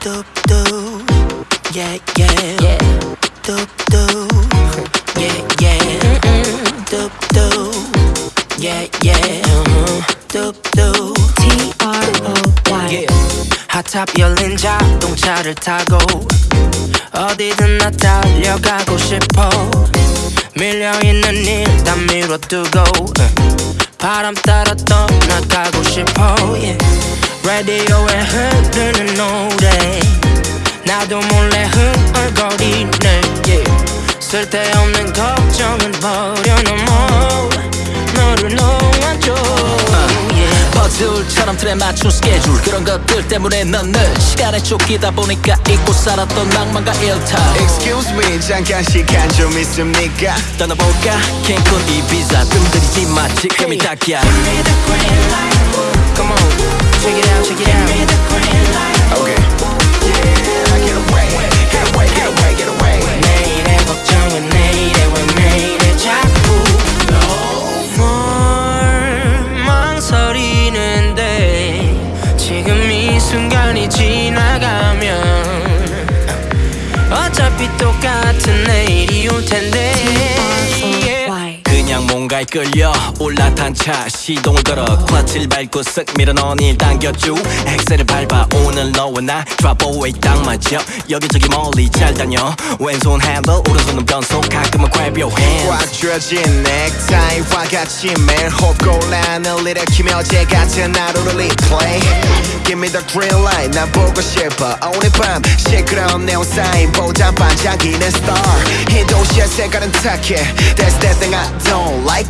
doop yeah yeah Yeah. doop yeah yeah doop doop T-R-O-Y yeah. 핫탑 열린 자동차를 타고 어디든 나 달려가고 싶어 밀려있는 일 다 밀어두고 바람 따라 떠나가고 싶어 yeah. 라디오에 흐르는 노래. 나도 몰래 흥얼거리네 yeah. 쓸데없는 걱정은 버려놓어 너를 놓아줘 yeah. 퍼즐처럼 틀에 맞춘 스케줄. 그런 것들 때문에 넌늘 시간에 쫓기다 보니까 잊고 살았던 낭만과 일탈. Excuse me 잠깐 시간 좀 있습니까? 떠나볼까? 캔쿤 이비자. 뜸들이지 마 지금이 딱이야 순간이 지나가면 어차피 똑같은 내일이 뭔가에 끌려 올라탄 차 시동을 걸어 클러치를 밟고 쓱 밀어넣은 일 당겨줘 엑셀을 밟아 오늘 너와 나 away 딱 맞아. 여기저기 멀리 잘 다녀. 왼손 핸들 오른손은 변속. 가끔은 grab your hand 꽉 쥐어진 넥타이와 같이 매일 홉골란을 일으키며 제 같은 하루를 replay Give me the green light 난 보고 싶어. 오늘 밤 시끄러운 네온 사인보다 반짝이는 star. 이 도시의 색깔은 탁해 That's that thing I don't like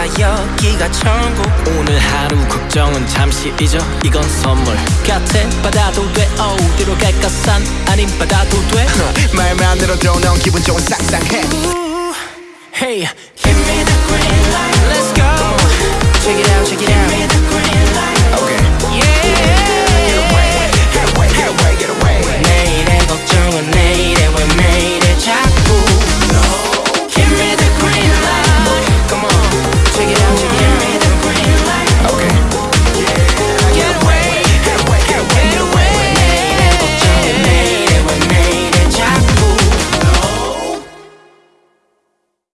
몰라 여기가 천국. 오늘 하루 걱정은 잠시 잊어. 이건 선물 같아 받아도 돼. 어디로 갈까 산 아님 받아도 돼. 말만 들어도 넌 기분 좋은 상상해. Hey Give me the green light